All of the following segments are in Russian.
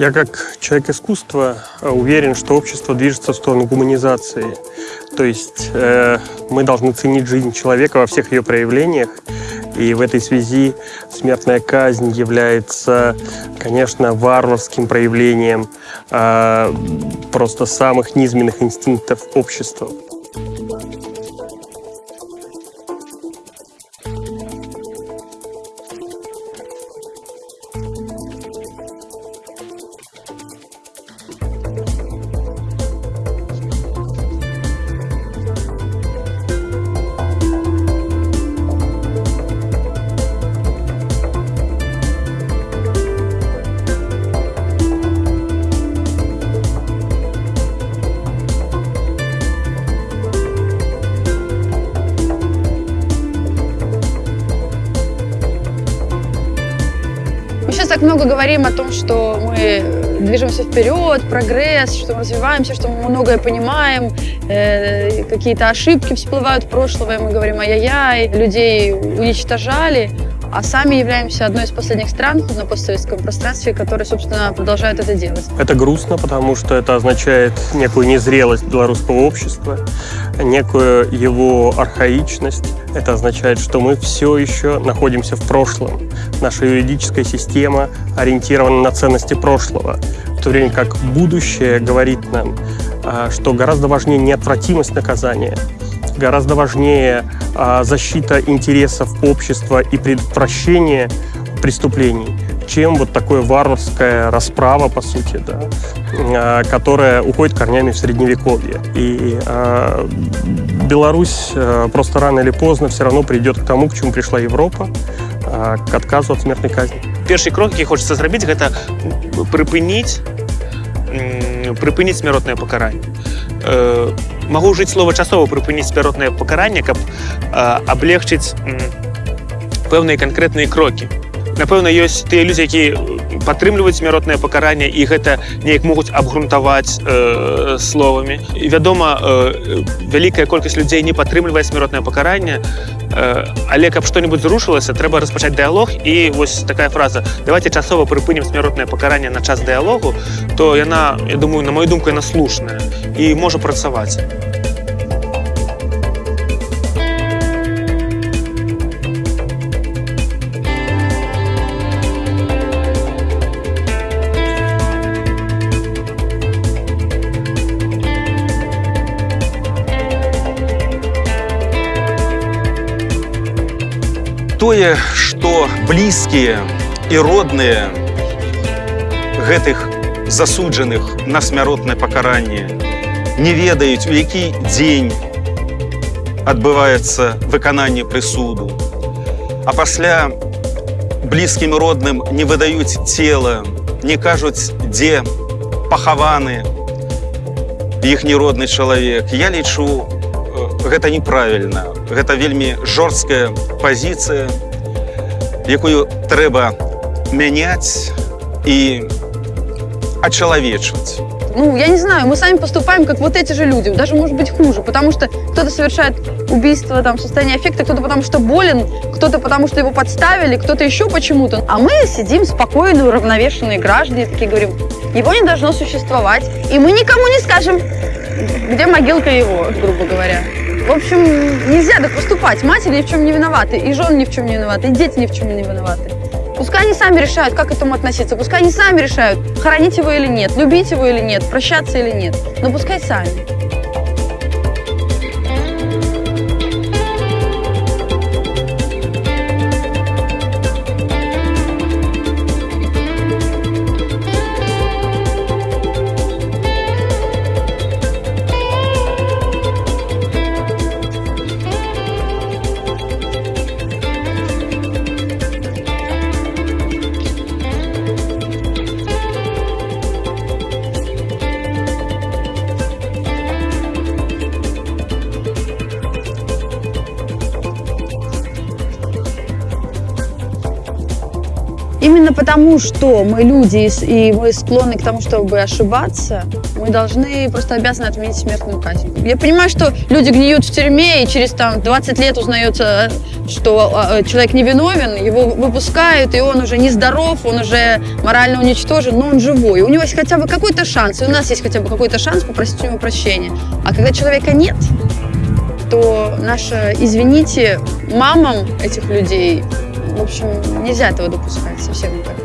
Я как человек искусства э, уверен, что общество движется в сторону гуманизации. То есть э, мы должны ценить жизнь человека во всех ее проявлениях. И в этой связи смертная казнь является, конечно, варварским проявлением э, просто самых низменных инстинктов общества. Так много говорим о том, что мы движемся вперед, прогресс, что мы развиваемся, что мы многое понимаем, э, какие-то ошибки всплывают в прошлое, мы говорим ай-яй-яй, людей уничтожали, а сами являемся одной из последних стран на постсоветском пространстве, которые, собственно, продолжают это делать. Это грустно, потому что это означает некую незрелость белорусского общества, некую его архаичность. Это означает, что мы все еще находимся в прошлом. Наша юридическая система ориентирована на ценности прошлого, в то время как будущее говорит нам, а, что гораздо важнее неотвратимость наказания, гораздо важнее а, защита интересов общества и предотвращение преступлений, чем вот такое варварская расправа, по сути, да, а, которая уходит корнями в Средневековье. И а, Беларусь а, просто рано или поздно все равно придет к тому, к чему пришла Европа, а, к отказу от смертной казни. Першы крок, які хочацца зрабіць, гэта прыпыніць прыпыніць смяротнае пакаранне. Э, магу ўжыць слова часова прыпыніць смяротнае пакаранне, каб э, аблегчыць пэўныя канкрэтныя крокі. Напэўна, ёсць тыя людзі, які падтрымліваюць смяротнае пакаранне і гэта неяк могуць абгрунтаваць э, словамі. І вядома, э, вялікая колькасць людзей не падтрымлівае смяротнае пакаранне, э, але каб што-небудзь зрушылася, трэба распачаць дыялог і вось такая фраза давайте часова прыпынем смяротнае пакаранне на час дыялогу, то яна, я думаю, на мою думку яна слушная і можа працаваць. Тое, што блізкія і родныя гэтых засуджаных на смяротнае пакаранне не ведаюць, у які дзень адбываецца выкананне прысуду. А пасля блізкім родным не выдаюць цела, не кажуць, дзе пахаваны іхні родны чалавек. Я лічу, гэта неправільна гэта вельмі жорсткая пазіцыя якую трэба мяняць і очеловечивать. Ну, я не знаю, мы сами поступаем, как вот эти же люди, даже может быть хуже, потому что кто-то совершает убийство там, в состоянии аффекта, кто-то потому что болен, кто-то потому что его подставили, кто-то еще почему-то. А мы сидим спокойные, уравновешенные граждане, такие говорим, его не должно существовать, и мы никому не скажем, где могилка его, грубо говоря. В общем, нельзя так поступать. Матери ни в чем не виноваты, и жены ни в чем не виноваты, и дети ни в чем не виноваты. Пускай они сами решают, как к этому относиться. Пускай они сами решают, хоронить его или нет, любить его или нет, прощаться или нет. Но пускай сами. Именно потому, что мы люди и мы склонны к тому, чтобы ошибаться, мы должны просто обязаны отменить смертную казнь. Я понимаю, что люди гниют в тюрьме, и через там 20 лет узнается, что а, э, человек невиновен, его выпускают, и он уже нездоров, он уже морально уничтожен, но он живой. У него есть хотя бы какой-то шанс, и у нас есть хотя бы какой-то шанс попросить у него прощения. А когда человека нет, то наше, извините, мамам этих людей, в общем, нельзя этого допускать совсем никак.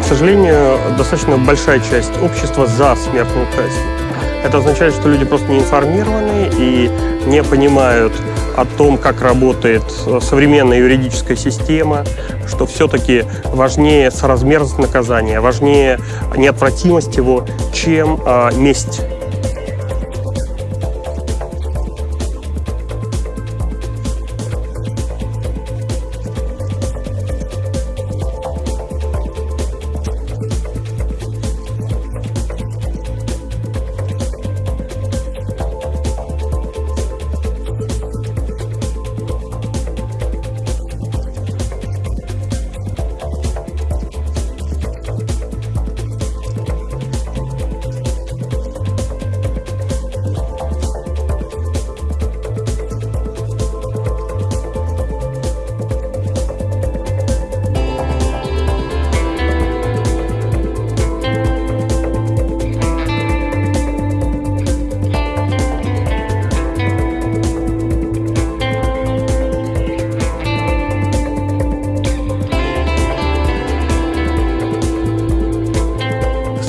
К сожалению, достаточно большая часть общества за смертную казнь. Это означает, что люди просто не информированы и не понимают о том, как работает э, современная юридическая система, что все-таки важнее соразмерность наказания, важнее неотвратимость его, чем а, месть.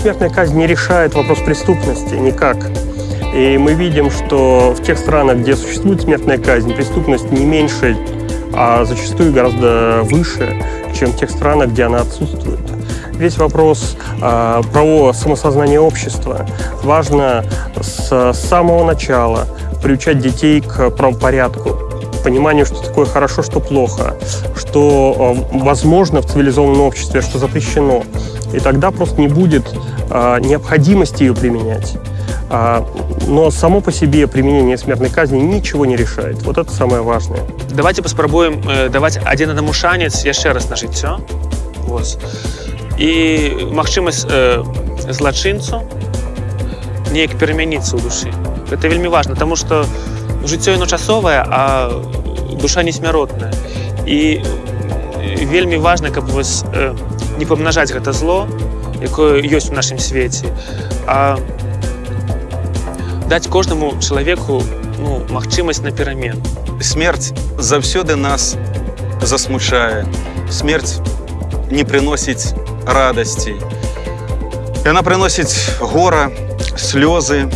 Смертная казнь не решает вопрос преступности никак. И мы видим, что в тех странах, где существует смертная казнь, преступность не меньше, а зачастую гораздо выше, чем в тех странах, где она отсутствует. Весь вопрос а, про самосознание общества. Важно с самого начала приучать детей к правопорядку, пониманию, что такое хорошо, что плохо, что э, возможно в цивилизованном обществе, что запрещено И тогда просто не будет а, необходимости ее применять. А, но само по себе применение смертной казни ничего не решает. Вот это самое важное. Давайте паспрабуем э, даваць адзін аднаму шанец яшчэ раз на жыццё вот. і магчымасць э, злачынцу неяк перамяніцца ў душы это вельмі важна тому что жыццё яно часовае а душа не смяротная і э, вельмі важна каб вось э, не памнажаць гэта зло якое ёсць у нашым свеце а даць кожнаму чалавеку ну, магчымасць на перамен Смерть заўсёды нас засмучае. Смерть не прыносіць радасці. Яна прыносіць гора, слёзы.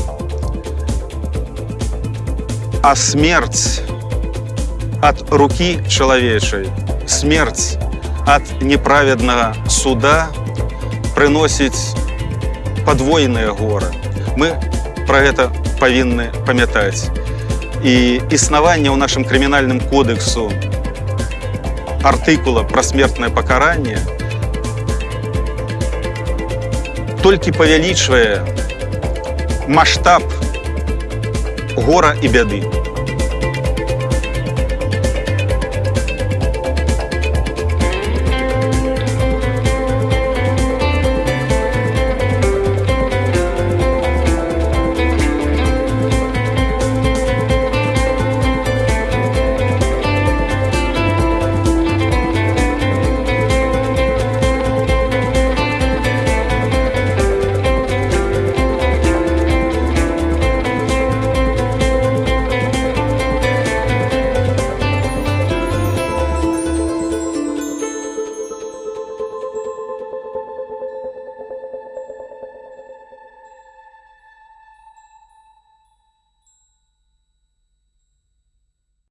А смерць ад рукі чалавечай, смерць ад неправеднага суда прыносіць падвойнае гора. Мы пра гэта павінны памятаць. І існаванне ў нашым крымінальным кодексу артыкула пра смертнае пакаранне толькі павялічвае маштаб гора і бяды.